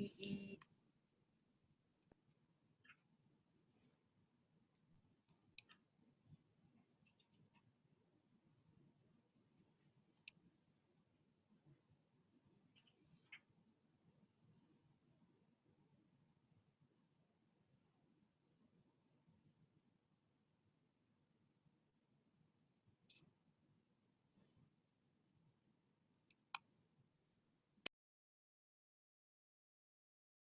E E